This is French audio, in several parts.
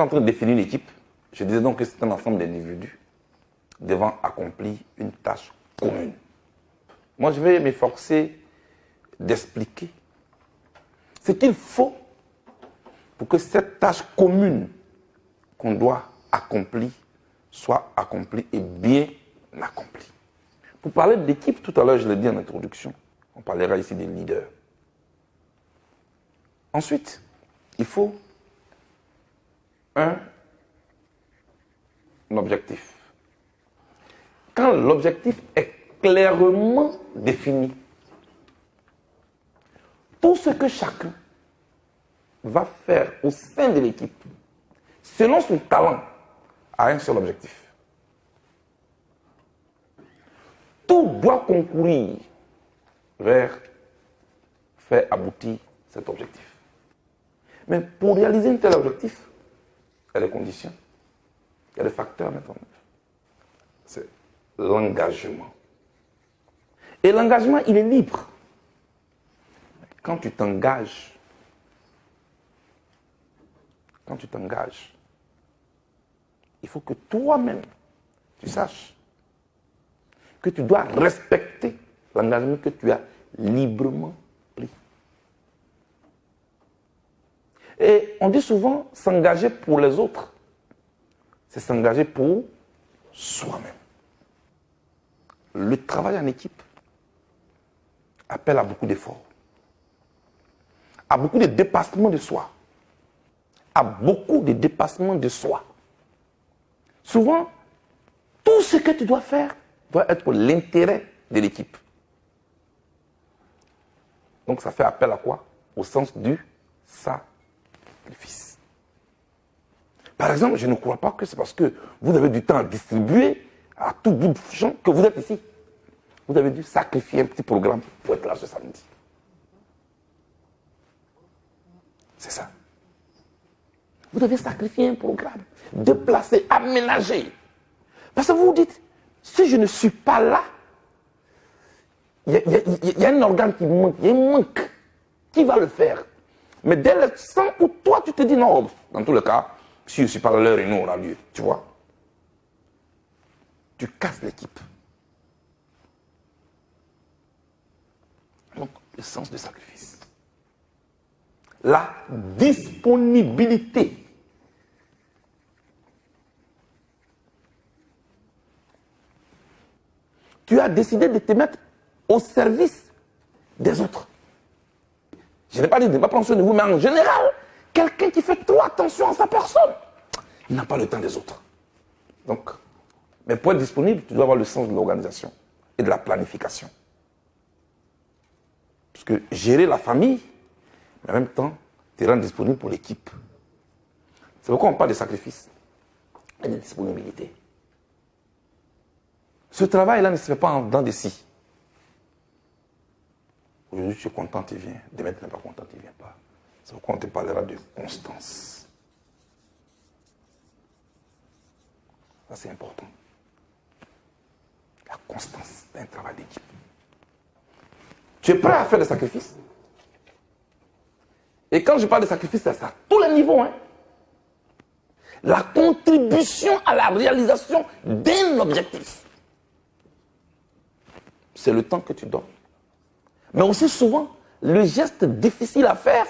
en train de définir une équipe, je disais donc que c'est un ensemble d'individus devant accomplir une tâche commune. Moi, je vais m'efforcer d'expliquer ce qu'il faut pour que cette tâche commune qu'on doit accomplir soit accomplie et bien accomplie. Pour parler d'équipe, tout à l'heure, je l'ai dit en introduction, on parlera ici des leaders. Ensuite, il faut un, objectif. Quand l'objectif est clairement défini, tout ce que chacun va faire au sein de l'équipe, selon son talent, a un seul objectif. Tout doit concourir vers faire aboutir cet objectif. Mais pour réaliser un tel objectif, il y a des conditions, il y a des facteurs à mettre en œuvre. C'est l'engagement. Et l'engagement, il est libre. Quand tu t'engages, quand tu t'engages, il faut que toi-même, tu saches que tu dois respecter l'engagement que tu as librement Et on dit souvent s'engager pour les autres, c'est s'engager pour soi-même. Le travail en équipe appelle à beaucoup d'efforts, à beaucoup de dépassement de soi, à beaucoup de dépassement de soi. Souvent, tout ce que tu dois faire doit être pour l'intérêt de l'équipe. Donc ça fait appel à quoi? Au sens du Par exemple, je ne crois pas que c'est parce que vous avez du temps à distribuer à tout bout de champ que vous êtes ici. Vous avez dû sacrifier un petit programme pour être là ce samedi. C'est ça. Vous devez sacrifier un programme, déplacer, aménager. Parce que vous vous dites, si je ne suis pas là, il y, a un organe qui manque, il manque. Qui va le faire? Mais dès l'instant où toi, tu te dis non, dans tous les cas, si je suis pas là, l'heure et nous aura lieu. Tu vois Tu casses l'équipe. Donc, le sens du sacrifice. La disponibilité tu as décidé de te mettre au service des autres. Je n'ai pas dit de ne pas prendre soin de vous, mais en général, quelqu'un qui fait trop attention à sa personne, il n'a pas le temps des autres. Donc, mais pour être disponible, tu dois avoir le sens de l'organisation et de la planification. Parce que gérer la famille, mais en même temps, tu rends disponible pour l'équipe. C'est pourquoi on parle de sacrifice et de disponibilité. Ce travail-là ne se fait pas dans des si. Aujourd'hui, tu es content, tu viens. Demain, tu n'es pas content, tu ne viens pas. C'est pourquoi on te parlera de constance. Ça, c'est important. La constance d'un travail d'équipe. Tu es prêt à faire des sacrifices? Et quand je parle de sacrifices, c'est à tous les niveaux. Hein. La contribution à la réalisation d'un objectif c'est le temps que tu donnes. Mais aussi souvent, le geste difficile à faire,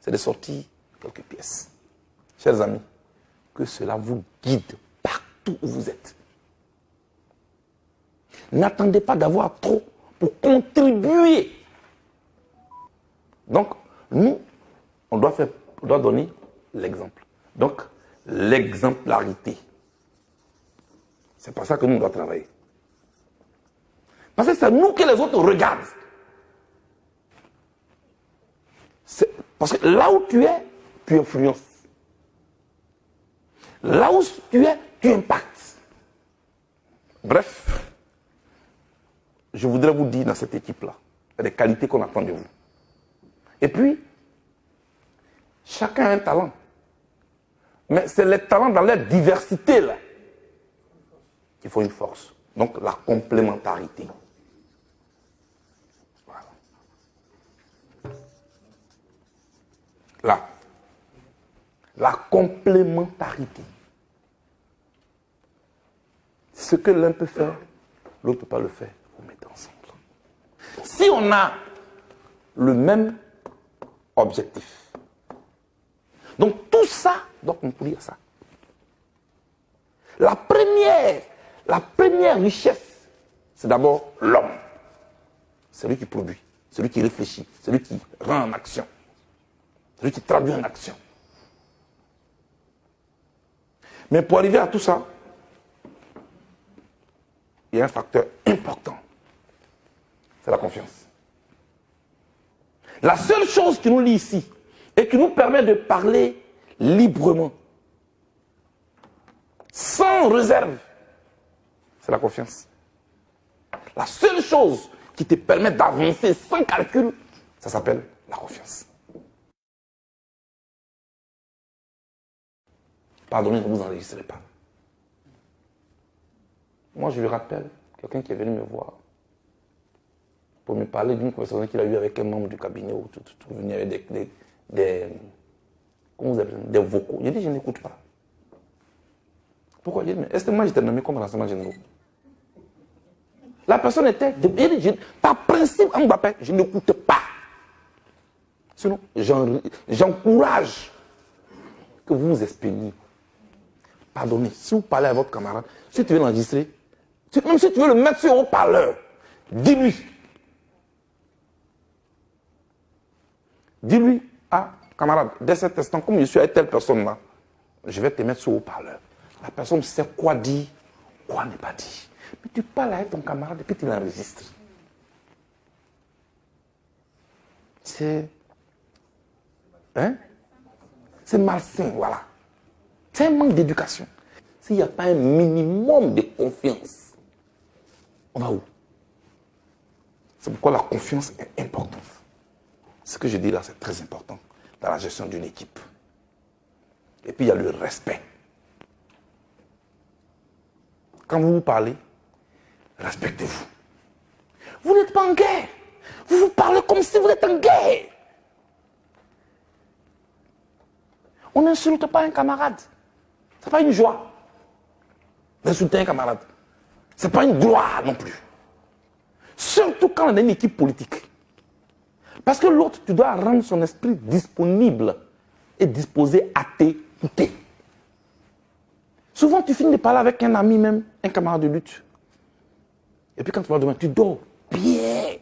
c'est de sortir quelques pièces. Chers amis, que cela vous guide partout où vous êtes. N'attendez pas d'avoir trop pour contribuer. Donc, nous, on doit, faire, on doit donner l'exemple. Donc, l'exemplarité. C'est pas ça que nous, on doit travailler. Parce que c'est nous que les autres regardent. Parce que là où tu es, tu influences. Là où tu es, tu impactes. Bref, je voudrais vous dire dans cette équipe-là, les qualités qu'on attend de vous. Et puis, chacun a un talent. Mais c'est les talents dans leur diversité là qui font une force. Donc la complémentarité. La complémentarité. Ce que l'un peut faire, l'autre ne peut pas le faire. Vous mettez ensemble. Si on a le même objectif, donc tout ça doit concourir ça. La première, la première richesse, c'est d'abord l'homme. Celui qui produit, celui qui réfléchit, celui qui rend en action, celui qui traduit en action. Mais pour arriver à tout ça, il y a un facteur important. C'est la confiance. La seule chose qui nous lie ici et qui nous permet de parler librement, sans réserve, c'est la confiance. La seule chose qui te permet d'avancer sans calcul, ça s'appelle la confiance. Pardonnez, ne vous enregistrez pas. Moi, je lui rappelle, quelqu'un qui est venu me voir pour me parler d'une conversation qu'il a eue avec un membre du cabinet où tout, tout, venu avec des, des, des, des vocaux. J'ai dit, je n'écoute pas. Pourquoi? J'ai dit, mais est-ce que moi j'étais nommé comme renseignement général La personne était, par principe, je n'écoute pas. Sinon, j'encourage que vous vous exprimiez. Pardonnez, si vous parlez à votre camarade, si tu veux l'enregistrer, même si tu veux le mettre sur haut-parleur, dis-lui. Dis-lui, ah, camarade, dès cet instant, comme je suis avec telle personne-là, je vais te mettre sur haut-parleur. La personne sait quoi dire, quoi n'est pas dit. Mais tu parles avec ton camarade et puis tu l'enregistres. C'est. Hein? C'est malsain, voilà. C'est un manque d'éducation. S'il n'y a pas un minimum de confiance, on va où? C'est pourquoi la confiance est importante. Ce que je dis là, c'est très important dans la gestion d'une équipe. Et puis il y a le respect. Quand vous vous parlez, respectez-vous. Vous n'êtes pas en guerre. Vous vous parlez comme si vous êtes en guerre. On n'insulte pas un camarade. N'est pas une joie d'insulter un camarade. Ce n'est pas une gloire non plus. Surtout quand on a une équipe politique. Parce que l'autre, tu dois rendre son esprit disponible et disposé à t'écouter. Souvent, tu finis de parler avec un ami même, un camarade de lutte. Et puis quand tu vas demain, tu dors bien.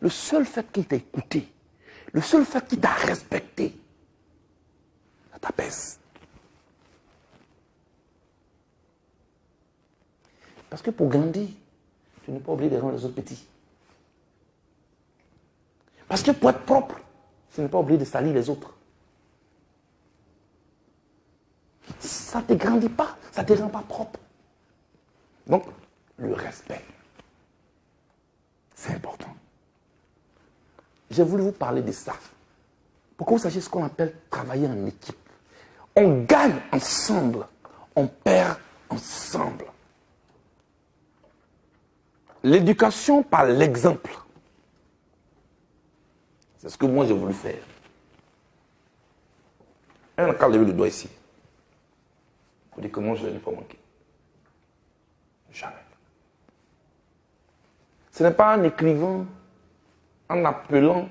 Le seul fait qu'il t'a écouté, le seul fait qu'il t'a respecté, ça t'apaise. Parce que pour grandir, tu n'es pas obligé de rendre les autres petits. Parce que pour être propre, tu n'es pas obligé de salir les autres. Ça ne te grandit pas, ça ne te rend pas propre. Donc, le respect, c'est important. J'ai voulu vous parler de ça. Pour que vous sachiez ce qu'on appelle travailler en équipe. On gagne ensemble, on perd ensemble. L'éducation par l'exemple. C'est ce que moi j'ai voulu faire. Un cas levé le doigt ici. Vous dites que moi je ne l'ai pas manqué. Jamais. Ce n'est pas en écrivant, en appelant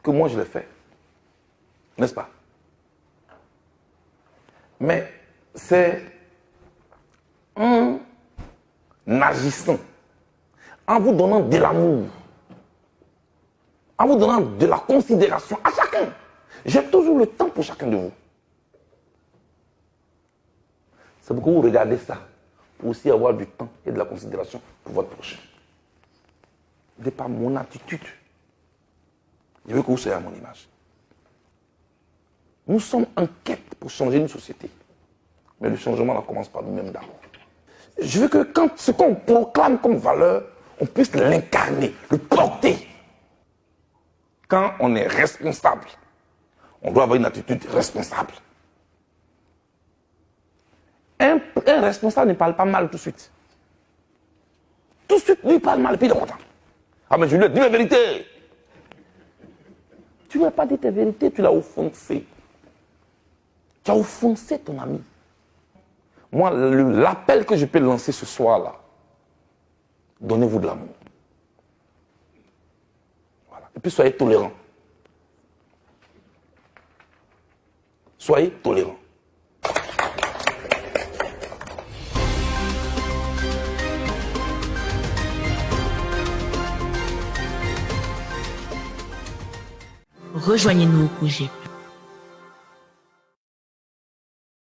que moi je l'ai fait. N'est-ce pas? Mais c'est un agissant, en vous donnant de l'amour, en vous donnant de la considération à chacun. J'ai toujours le temps pour chacun de vous. C'est pourquoi vous regardez ça, pour aussi avoir du temps et de la considération pour votre prochain. De par mon attitude, je veux que vous soyez à mon image. Nous sommes en quête pour changer une société. Mais le changement, là, commence par nous-mêmes d'abord je veux que quand ce qu'on proclame comme valeur, on puisse l'incarner, le porter. Quand on est responsable, on doit avoir une attitude responsable. Un, responsable ne parle pas mal tout de suite. Tout de suite, lui parle mal, et puis il est content. Ah, mais je lui ai dit la vérité. Tu ne lui as pas dit ta vérité, tu l'as offensé. Tu as offensé ton ami. Moi, l'appel que je peux lancer ce soir-là, donnez-vous de l'amour. Et puis soyez tolérants. Soyez tolérants. Rejoignez-nous au projet